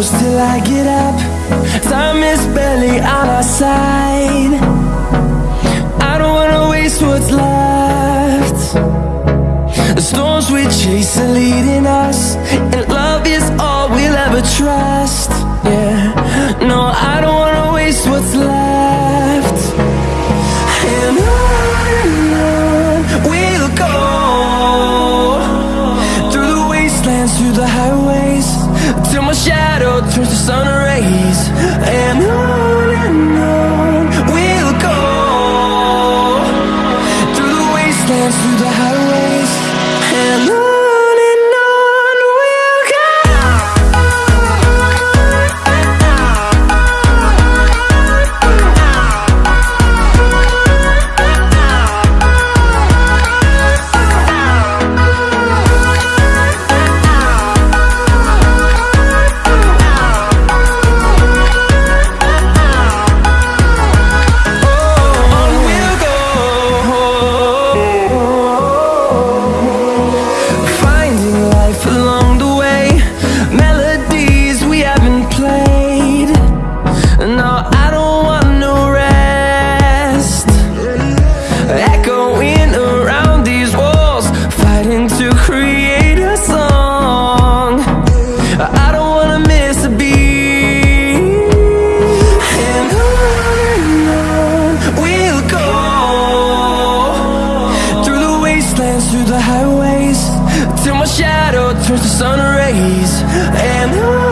close till I get up. Time is barely on our side. I don't wanna waste what's left. The storms we chase are leading us And love is all we'll ever trust. Yeah, no, I don't wanna waste what's left. And on and on we'll go. Through the wastelands, through the highways Till my shadow turns to sun rays to create a song. I don't wanna miss a beat. And on we'll go. Through the wastelands, through the highways Till my shadow turns to sun rays. And on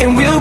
And we'll